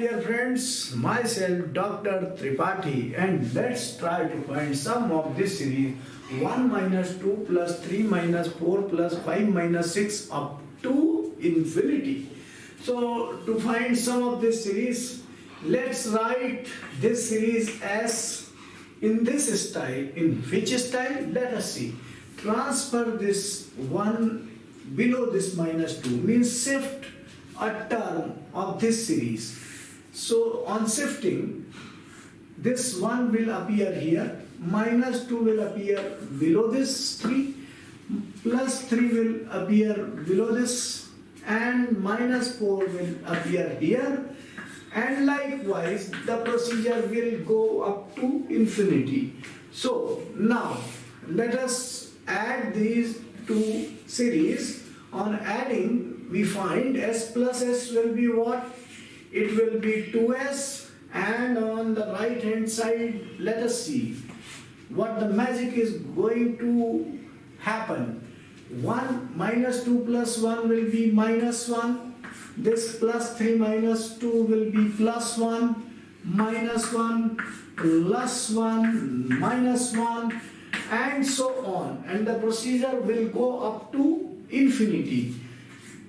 dear friends, myself Dr. Tripathi and let's try to find sum of this series 1 minus 2 plus 3 minus 4 plus 5 minus 6 up to infinity. So to find sum of this series, let's write this series as in this style. In which style? Let us see. Transfer this 1 below this minus 2 means shift a term of this series. So on shifting, this 1 will appear here, minus 2 will appear below this 3, plus 3 will appear below this, and minus 4 will appear here. And likewise, the procedure will go up to infinity. So now, let us add these two series. On adding, we find s plus s will be what? It will be 2s and on the right hand side let us see what the magic is going to happen. 1 minus 2 plus 1 will be minus 1. This plus 3 minus 2 will be plus 1, minus 1, plus 1, minus 1 and so on. And the procedure will go up to infinity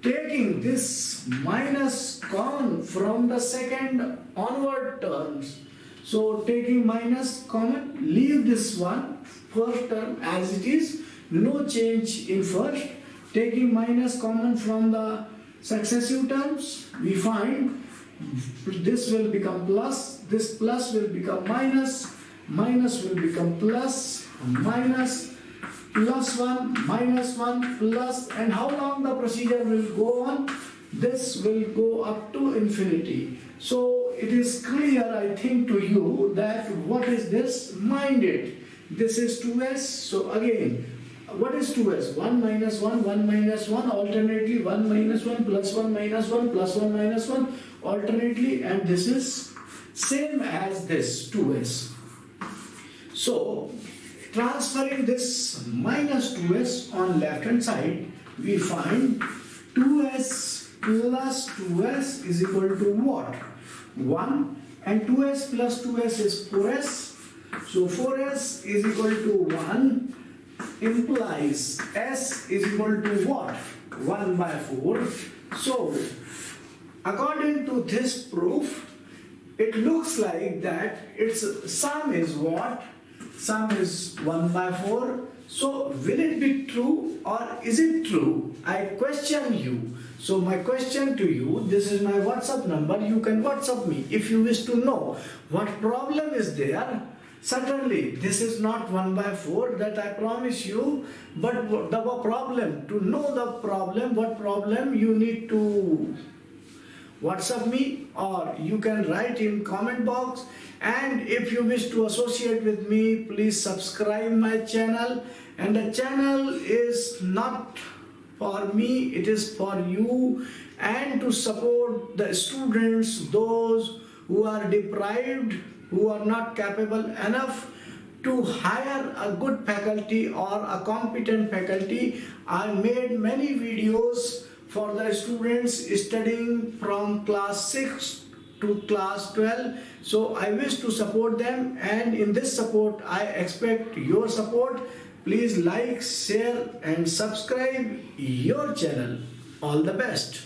taking this minus common from the second onward terms. So taking minus common, leave this one first term as it is, no change in first. Taking minus common from the successive terms, we find this will become plus, this plus will become minus, minus will become plus, minus, plus 1 minus 1 plus and how long the procedure will go on? This will go up to infinity. So it is clear I think to you that what is this? Mind it. This is 2s so again what is 2s 1 minus 1 1 minus 1 alternately 1 minus 1 plus 1 minus 1 plus 1 minus 1 alternately and this is same as this 2s so Transferring this minus 2s on left hand side, we find 2s plus 2s is equal to what? 1 and 2s plus 2s is 4s. So 4s is equal to 1 implies s is equal to what? 1 by 4. So according to this proof, it looks like that its sum is what? Sum is 1 by 4. So will it be true or is it true? I question you. So my question to you, this is my WhatsApp number, you can WhatsApp me if you wish to know what problem is there. Certainly, this is not 1 by 4 that I promise you, but the problem, to know the problem, what problem you need to WhatsApp me or you can write in comment box. And if you wish to associate with me please subscribe my channel. And the channel is not for me it is for you. And to support the students those who are deprived who are not capable enough to hire a good faculty or a competent faculty I made many videos for the students studying from class 6 to class 12 so I wish to support them. And in this support I expect your support. Please like share and subscribe your channel. All the best